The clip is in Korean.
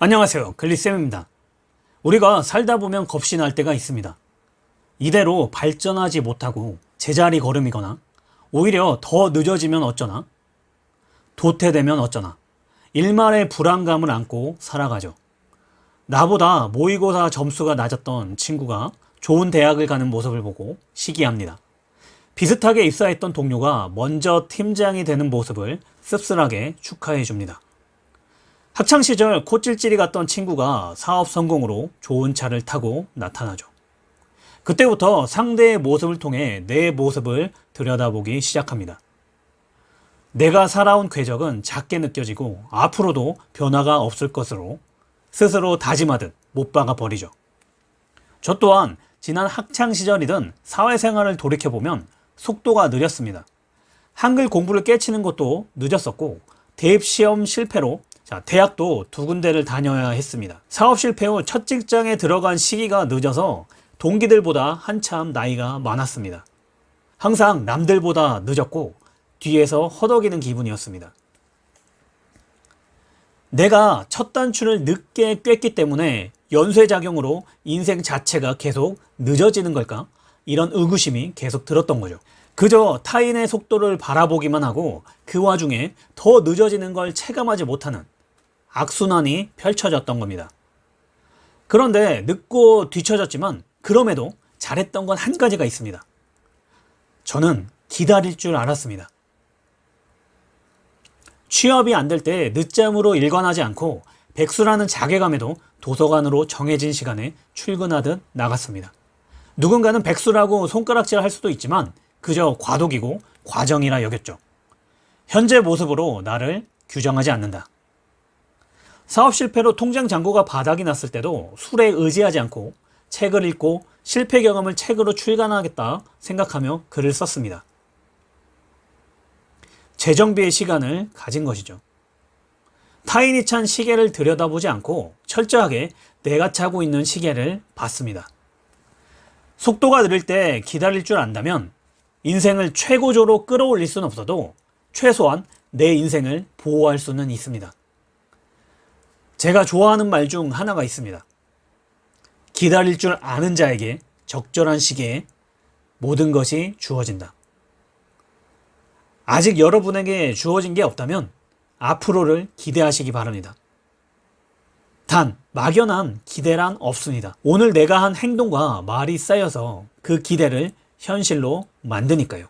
안녕하세요. 글리쌤입니다. 우리가 살다 보면 겁이 날 때가 있습니다. 이대로 발전하지 못하고 제자리 걸음이거나 오히려 더 늦어지면 어쩌나? 도태되면 어쩌나? 일말의 불안감을 안고 살아가죠. 나보다 모의고사 점수가 낮았던 친구가 좋은 대학을 가는 모습을 보고 시기합니다. 비슷하게 입사했던 동료가 먼저 팀장이 되는 모습을 씁쓸하게 축하해 줍니다 학창시절 코찔찔이 갔던 친구가 사업 성공으로 좋은 차를 타고 나타나죠. 그때부터 상대의 모습을 통해 내 모습을 들여다보기 시작합니다. 내가 살아온 궤적은 작게 느껴지고 앞으로도 변화가 없을 것으로 스스로 다짐하듯 못 박아 버리죠. 저 또한 지난 학창시절이든 사회생활을 돌이켜보면 속도가 느렸습니다. 한글 공부를 깨치는 것도 늦었었고 대입시험 실패로 자, 대학도 두 군데를 다녀야 했습니다. 사업 실패 후 첫 직장에 들어간 시기가 늦어서 동기들보다 한참 나이가 많았습니다. 항상 남들보다 늦었고 뒤에서 허덕이는 기분이었습니다. 내가 첫 단추를 늦게 꿰기 때문에 연쇄작용으로 인생 자체가 계속 늦어지는 걸까? 이런 의구심이 계속 들었던 거죠. 그저 타인의 속도를 바라보기만 하고 그 와중에 더 늦어지는 걸 체감하지 못하는 악순환이 펼쳐졌던 겁니다. 그런데 늦고 뒤처졌지만 그럼에도 잘했던 건 한 가지가 있습니다. 저는 기다릴 줄 알았습니다. 취업이 안 될 때 늦잠으로 일관하지 않고 백수라는 자괴감에도 도서관으로 정해진 시간에 출근하듯 나갔습니다. 누군가는 백수라고 손가락질 할 수도 있지만 그저 과도기고 과정이라 여겼죠. 현재 모습으로 나를 규정하지 않는다. 사업 실패로 통장 잔고가 바닥이 났을 때도 술에 의지하지 않고 책을 읽고 실패 경험을 책으로 출간하겠다 생각하며 글을 썼습니다. 재정비의 시간을 가진 것이죠. 타인이 찬 시계를 들여다보지 않고 철저하게 내가 차고 있는 시계를 봤습니다. 속도가 느릴 때 기다릴 줄 안다면 인생을 최고조로 끌어올릴 수는 없어도 최소한 내 인생을 보호할 수는 있습니다. 제가 좋아하는 말 중 하나가 있습니다. 기다릴 줄 아는 자에게 적절한 시기에 모든 것이 주어진다. 아직 여러분에게 주어진 게 없다면 앞으로를 기대하시기 바랍니다. 단, 막연한 기대란 없습니다. 오늘 내가 한 행동과 말이 쌓여서 그 기대를 현실로 만드니까요.